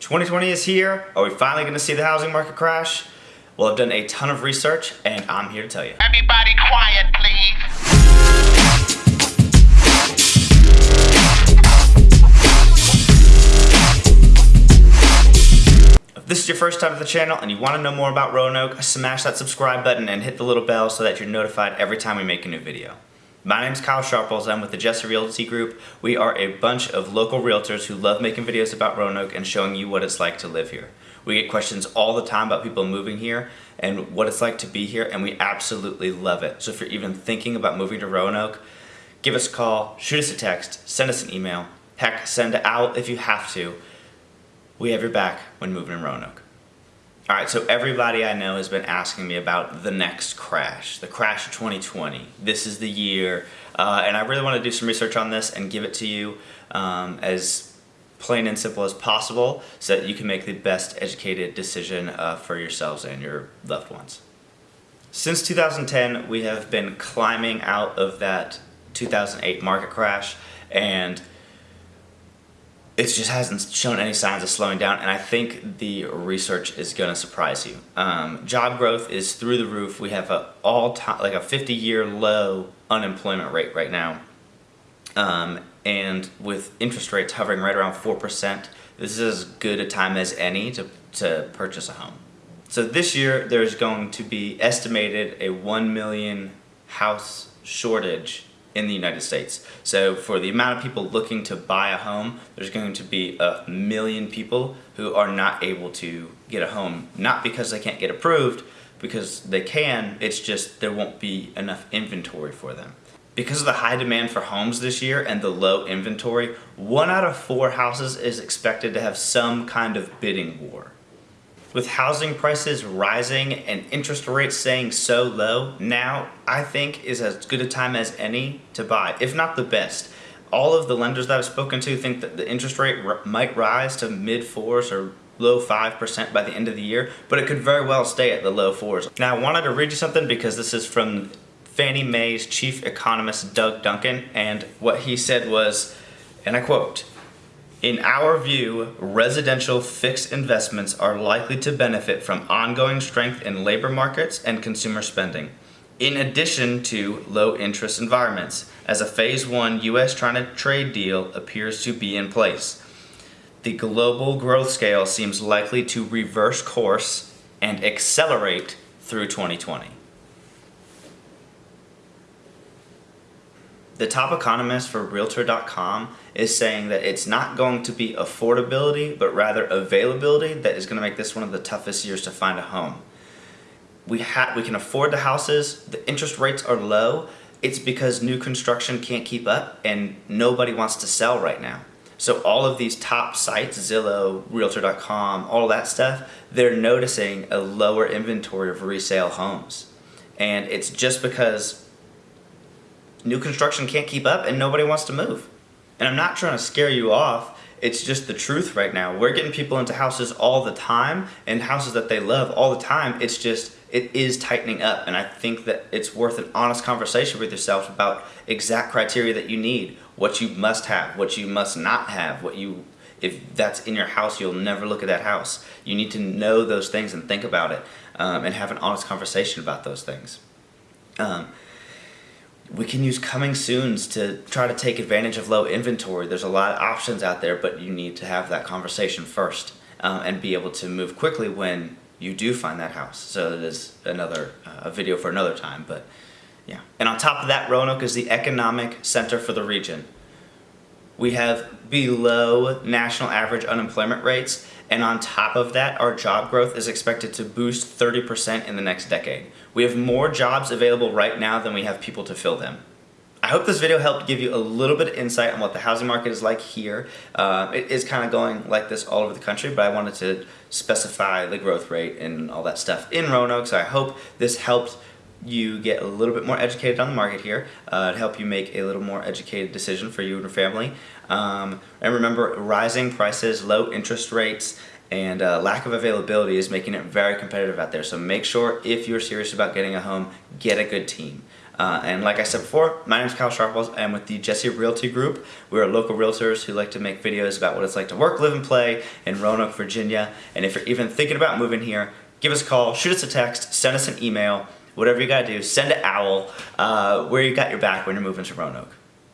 2020 is here. Are we finally going to see the housing market crash? Well, I've done a ton of research and I'm here to tell you. Everybody quiet, please. If this is your first time to the channel and you want to know more about Roanoke, smash that subscribe button and hit the little bell so that you're notified every time we make a new video. My name is Kyle Sharples. I'm with the Jesse Realty Group. We are a bunch of local realtors who love making videos about Roanoke and showing you what it's like to live here. We get questions all the time about people moving here and what it's like to be here, and we absolutely love it. So if you're even thinking about moving to Roanoke, give us a call, shoot us a text, send us an email. Heck, send out if you have to. We have your back when moving to Roanoke. All right, so everybody I know has been asking me about the next crash, the crash of 2020. This is the year, uh, and I really want to do some research on this and give it to you um, as plain and simple as possible so that you can make the best educated decision uh, for yourselves and your loved ones. Since 2010, we have been climbing out of that 2008 market crash, and it just hasn't shown any signs of slowing down and I think the research is going to surprise you. Um, job growth is through the roof. We have a all time like a 50 year low unemployment rate right now. Um, and with interest rates hovering right around 4%, this is as good a time as any to, to purchase a home. So this year there's going to be estimated a 1 million house shortage in the United States. So for the amount of people looking to buy a home, there's going to be a million people who are not able to get a home, not because they can't get approved, because they can, it's just there won't be enough inventory for them. Because of the high demand for homes this year and the low inventory, one out of four houses is expected to have some kind of bidding war. With housing prices rising and interest rates staying so low, now I think is as good a time as any to buy, if not the best. All of the lenders that I've spoken to think that the interest rate might rise to mid fours or low 5% by the end of the year, but it could very well stay at the low fours. Now I wanted to read you something because this is from Fannie Mae's chief economist Doug Duncan, and what he said was, and I quote, in our view, residential fixed investments are likely to benefit from ongoing strength in labor markets and consumer spending, in addition to low interest environments, as a Phase 1 U.S.-China trade deal appears to be in place. The global growth scale seems likely to reverse course and accelerate through 2020. The top economist for Realtor.com is saying that it's not going to be affordability, but rather availability that is going to make this one of the toughest years to find a home. We, ha we can afford the houses, the interest rates are low, it's because new construction can't keep up and nobody wants to sell right now. So all of these top sites, Zillow, Realtor.com, all that stuff, they're noticing a lower inventory of resale homes. And it's just because new construction can't keep up and nobody wants to move. And I'm not trying to scare you off, it's just the truth right now. We're getting people into houses all the time and houses that they love all the time. It's just, it is tightening up and I think that it's worth an honest conversation with yourself about exact criteria that you need, what you must have, what you must not have, what you, if that's in your house, you'll never look at that house. You need to know those things and think about it um, and have an honest conversation about those things. Um, we can use coming soons to try to take advantage of low inventory. There's a lot of options out there, but you need to have that conversation first um, and be able to move quickly when you do find that house. So it is another uh, a video for another time, but yeah. And on top of that, Roanoke is the economic center for the region. We have below national average unemployment rates, and on top of that, our job growth is expected to boost 30% in the next decade. We have more jobs available right now than we have people to fill them. I hope this video helped give you a little bit of insight on what the housing market is like here. Uh, it is kind of going like this all over the country, but I wanted to specify the growth rate and all that stuff in Roanoke, so I hope this helped you get a little bit more educated on the market here uh, to help you make a little more educated decision for you and your family. Um, and remember, rising prices, low interest rates, and uh, lack of availability is making it very competitive out there. So make sure if you're serious about getting a home, get a good team. Uh, and like I said before, my name is Kyle Sharples. I'm with the Jesse Realty Group. We are local realtors who like to make videos about what it's like to work, live, and play in Roanoke, Virginia. And if you're even thinking about moving here, give us a call, shoot us a text, send us an email, whatever you gotta do, send an owl uh, where you got your back when you're moving to Roanoke.